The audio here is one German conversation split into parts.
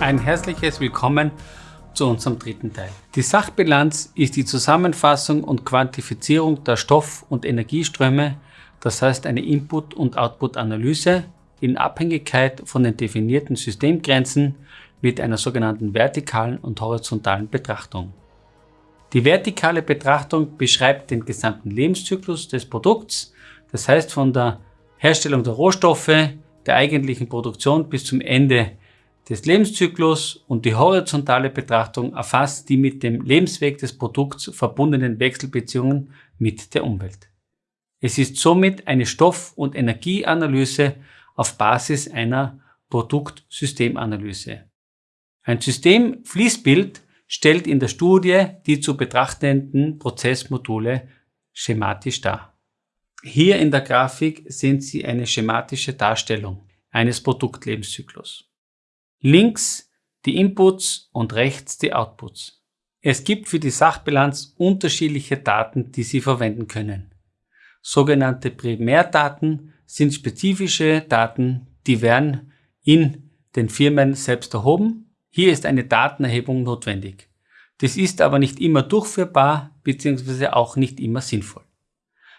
Ein herzliches Willkommen zu unserem dritten Teil. Die Sachbilanz ist die Zusammenfassung und Quantifizierung der Stoff- und Energieströme, das heißt eine Input- und Output-Analyse in Abhängigkeit von den definierten Systemgrenzen mit einer sogenannten vertikalen und horizontalen Betrachtung. Die vertikale Betrachtung beschreibt den gesamten Lebenszyklus des Produkts, das heißt von der Herstellung der Rohstoffe, der eigentlichen Produktion bis zum Ende des Lebenszyklus und die horizontale Betrachtung erfasst die mit dem Lebensweg des Produkts verbundenen Wechselbeziehungen mit der Umwelt. Es ist somit eine Stoff- und Energieanalyse auf Basis einer Produktsystemanalyse. Ein Systemfließbild stellt in der Studie die zu betrachtenden Prozessmodule schematisch dar. Hier in der Grafik sehen Sie eine schematische Darstellung eines Produktlebenszyklus. Links die Inputs und rechts die Outputs. Es gibt für die Sachbilanz unterschiedliche Daten, die Sie verwenden können. Sogenannte Primärdaten sind spezifische Daten, die werden in den Firmen selbst erhoben. Hier ist eine Datenerhebung notwendig. Das ist aber nicht immer durchführbar bzw. auch nicht immer sinnvoll.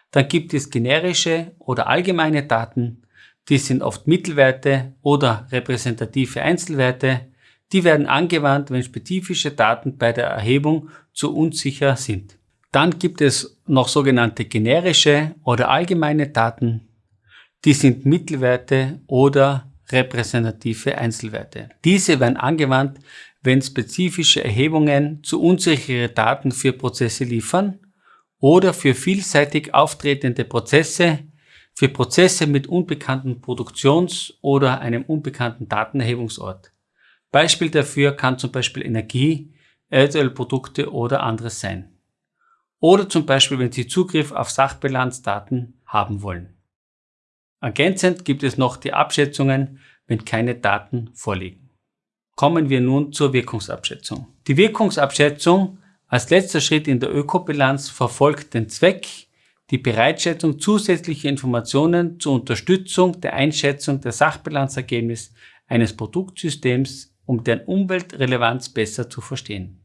Dann gibt es generische oder allgemeine Daten, die sind oft Mittelwerte oder repräsentative Einzelwerte. Die werden angewandt, wenn spezifische Daten bei der Erhebung zu unsicher sind. Dann gibt es noch sogenannte generische oder allgemeine Daten. Die sind Mittelwerte oder repräsentative Einzelwerte. Diese werden angewandt, wenn spezifische Erhebungen zu unsichere Daten für Prozesse liefern oder für vielseitig auftretende Prozesse für Prozesse mit unbekannten Produktions- oder einem unbekannten Datenerhebungsort. Beispiel dafür kann zum Beispiel Energie, Erdölprodukte oder anderes sein. Oder zum Beispiel, wenn Sie Zugriff auf Sachbilanzdaten haben wollen. Ergänzend gibt es noch die Abschätzungen, wenn keine Daten vorliegen. Kommen wir nun zur Wirkungsabschätzung. Die Wirkungsabschätzung als letzter Schritt in der Ökobilanz verfolgt den Zweck, die Bereitstellung zusätzlicher Informationen zur Unterstützung der Einschätzung der Sachbilanzergebnis eines Produktsystems, um deren Umweltrelevanz besser zu verstehen.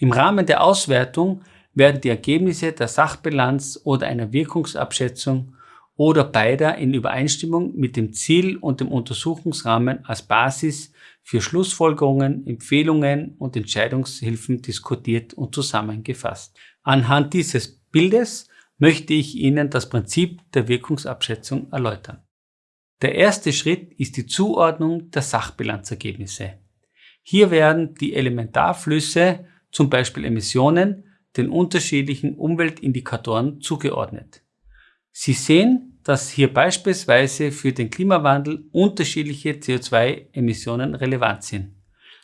Im Rahmen der Auswertung werden die Ergebnisse der Sachbilanz oder einer Wirkungsabschätzung oder beider in Übereinstimmung mit dem Ziel und dem Untersuchungsrahmen als Basis für Schlussfolgerungen, Empfehlungen und Entscheidungshilfen diskutiert und zusammengefasst. Anhand dieses Bildes möchte ich Ihnen das Prinzip der Wirkungsabschätzung erläutern. Der erste Schritt ist die Zuordnung der Sachbilanzergebnisse. Hier werden die Elementarflüsse, zum Beispiel Emissionen, den unterschiedlichen Umweltindikatoren zugeordnet. Sie sehen, dass hier beispielsweise für den Klimawandel unterschiedliche CO2-Emissionen relevant sind.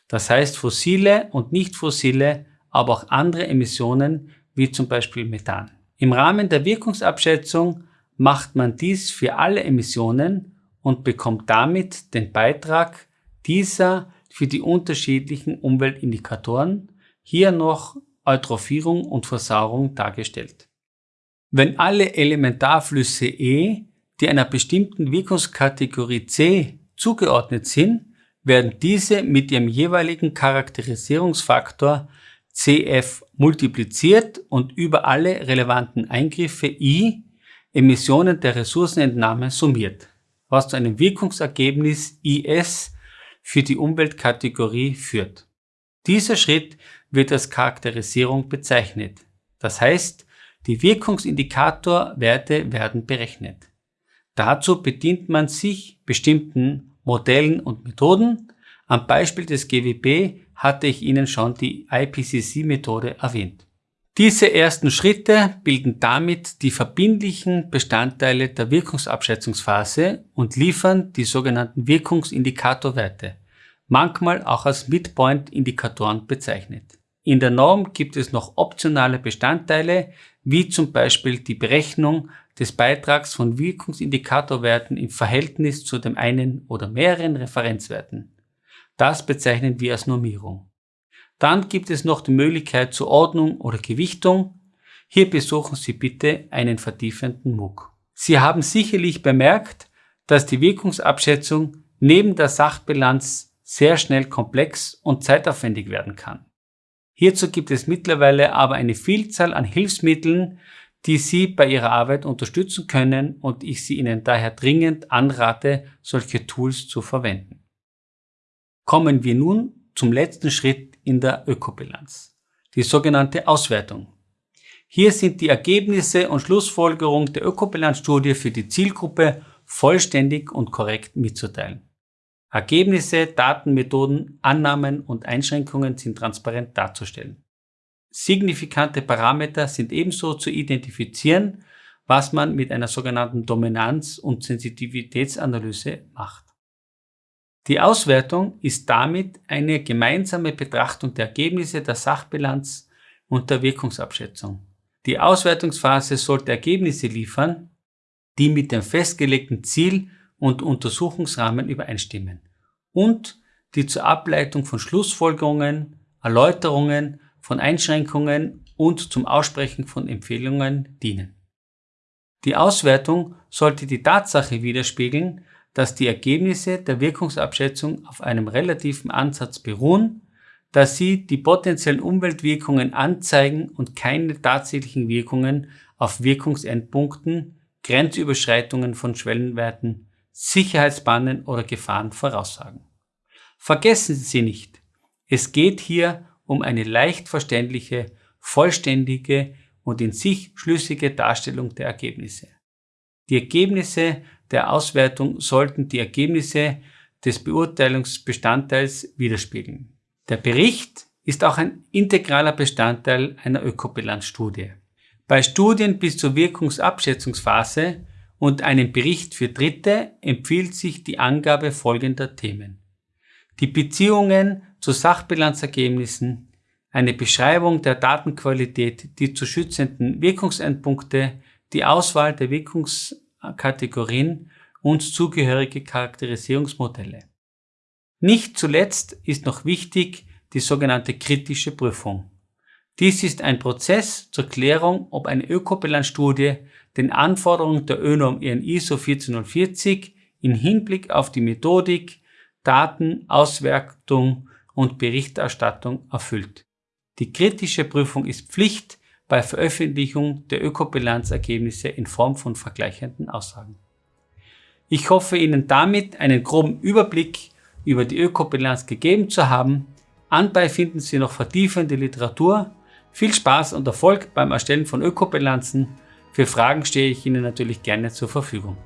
Das heißt fossile und nicht fossile, aber auch andere Emissionen wie zum Beispiel Methan. Im Rahmen der Wirkungsabschätzung macht man dies für alle Emissionen und bekommt damit den Beitrag dieser für die unterschiedlichen Umweltindikatoren, hier noch Eutrophierung und Versauerung dargestellt. Wenn alle Elementarflüsse E, die einer bestimmten Wirkungskategorie C zugeordnet sind, werden diese mit ihrem jeweiligen Charakterisierungsfaktor CF multipliziert und über alle relevanten Eingriffe I Emissionen der Ressourcenentnahme summiert, was zu einem Wirkungsergebnis IS für die Umweltkategorie führt. Dieser Schritt wird als Charakterisierung bezeichnet. Das heißt, die Wirkungsindikatorwerte werden berechnet. Dazu bedient man sich bestimmten Modellen und Methoden. Am Beispiel des GWB hatte ich Ihnen schon die IPCC-Methode erwähnt. Diese ersten Schritte bilden damit die verbindlichen Bestandteile der Wirkungsabschätzungsphase und liefern die sogenannten Wirkungsindikatorwerte, manchmal auch als Midpoint-Indikatoren bezeichnet. In der Norm gibt es noch optionale Bestandteile, wie zum Beispiel die Berechnung des Beitrags von Wirkungsindikatorwerten im Verhältnis zu dem einen oder mehreren Referenzwerten. Das bezeichnen wir als Normierung. Dann gibt es noch die Möglichkeit zur Ordnung oder Gewichtung. Hier besuchen Sie bitte einen vertiefenden MOOC. Sie haben sicherlich bemerkt, dass die Wirkungsabschätzung neben der Sachbilanz sehr schnell komplex und zeitaufwendig werden kann. Hierzu gibt es mittlerweile aber eine Vielzahl an Hilfsmitteln, die Sie bei Ihrer Arbeit unterstützen können und ich Sie Ihnen daher dringend anrate, solche Tools zu verwenden. Kommen wir nun zum letzten Schritt in der Ökobilanz, die sogenannte Auswertung. Hier sind die Ergebnisse und Schlussfolgerungen der Ökobilanzstudie für die Zielgruppe vollständig und korrekt mitzuteilen. Ergebnisse, Daten, Methoden, Annahmen und Einschränkungen sind transparent darzustellen. Signifikante Parameter sind ebenso zu identifizieren, was man mit einer sogenannten Dominanz- und Sensitivitätsanalyse macht. Die Auswertung ist damit eine gemeinsame Betrachtung der Ergebnisse der Sachbilanz und der Wirkungsabschätzung. Die Auswertungsphase sollte Ergebnisse liefern, die mit dem festgelegten Ziel und Untersuchungsrahmen übereinstimmen und die zur Ableitung von Schlussfolgerungen, Erläuterungen, von Einschränkungen und zum Aussprechen von Empfehlungen dienen. Die Auswertung sollte die Tatsache widerspiegeln, dass die Ergebnisse der Wirkungsabschätzung auf einem relativen Ansatz beruhen, dass sie die potenziellen Umweltwirkungen anzeigen und keine tatsächlichen Wirkungen auf Wirkungsendpunkten, Grenzüberschreitungen von Schwellenwerten Sicherheitsbannen oder Gefahren voraussagen. Vergessen Sie nicht, es geht hier um eine leicht verständliche, vollständige und in sich schlüssige Darstellung der Ergebnisse. Die Ergebnisse der Auswertung sollten die Ergebnisse des Beurteilungsbestandteils widerspiegeln. Der Bericht ist auch ein integraler Bestandteil einer Ökobilanzstudie. Bei Studien bis zur Wirkungsabschätzungsphase und einem Bericht für Dritte empfiehlt sich die Angabe folgender Themen. Die Beziehungen zu Sachbilanzergebnissen, eine Beschreibung der Datenqualität, die zu schützenden Wirkungsendpunkte, die Auswahl der Wirkungskategorien und zugehörige Charakterisierungsmodelle. Nicht zuletzt ist noch wichtig die sogenannte kritische Prüfung. Dies ist ein Prozess zur Klärung, ob eine Ökobilanzstudie den Anforderungen der ÖNORM EN ISO 14040 in Hinblick auf die Methodik, Daten, Auswertung und Berichterstattung erfüllt. Die kritische Prüfung ist Pflicht bei Veröffentlichung der Ökobilanzergebnisse in Form von vergleichenden Aussagen. Ich hoffe Ihnen damit einen groben Überblick über die Ökobilanz gegeben zu haben. Anbei finden Sie noch vertiefende Literatur. Viel Spaß und Erfolg beim Erstellen von Ökobilanzen für Fragen stehe ich Ihnen natürlich gerne zur Verfügung.